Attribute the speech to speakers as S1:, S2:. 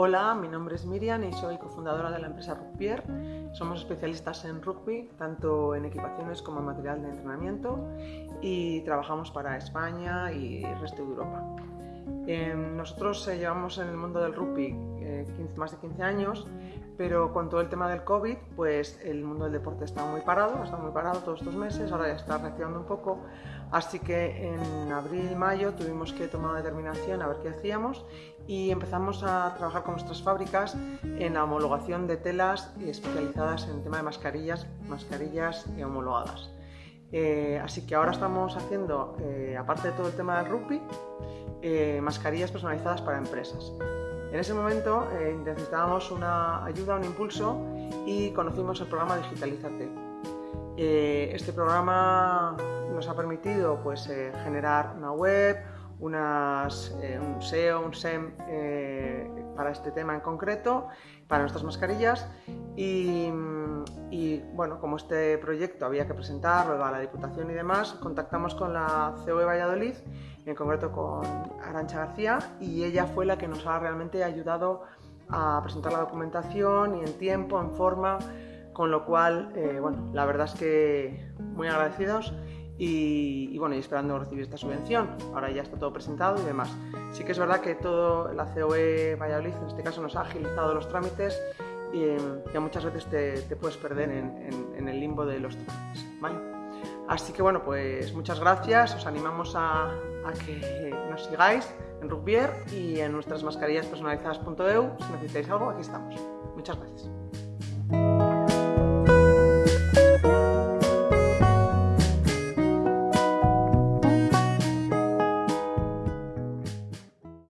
S1: Hola, mi nombre es Miriam y soy cofundadora de la empresa Rugbier. Somos especialistas en rugby, tanto en equipaciones como en material de entrenamiento y trabajamos para España y el resto de Europa. Em, nosotros eh, llevamos en el mundo del rugby eh, más de 15 años, pero con todo el tema del COVID, pues el mundo del deporte está muy parado, ha estado muy parado todos estos meses, ahora ya está reactivando un poco, así que en abril, mayo tuvimos que tomar una determinación a ver qué hacíamos y empezamos a trabajar con nuestras fábricas en la homologación de telas especializadas en el tema de mascarillas, mascarillas homologadas. Eh, así que ahora estamos haciendo, aparte de todo el tema del rugby, eh, mascarillas personalizadas para empresas. En ese momento eh, necesitábamos una ayuda, un impulso y conocimos el programa Digitalízate. Eh, este programa nos ha permitido pues, generar una web, un SEO, un SEM para este tema en concreto, para nuestras mascarillas y, y, bueno, como este proyecto había que presentarlo a la Diputación y demás, contactamos con la COE Valladolid en concreto con Arancha García, y ella fue la que nos ha realmente ayudado a presentar la documentación y en tiempo, en forma, con lo cual, eh, bueno, la verdad es que muy agradecidos y, bueno, y esperando recibir esta subvención. Ahora ya está todo presentado y demás. Sí que es verdad que todo la COE Valladolid, en este caso, nos ha agilizado los trámites y que muchas veces te, puedes perder en, el limbo de los trámites. ¿vale? Así que bueno, pues muchas gracias, os animamos a, que nos sigáis en Rugbier y en nuestras mascarillas personalizadas.eu. Si necesitáis algo, aquí estamos. Muchas gracias.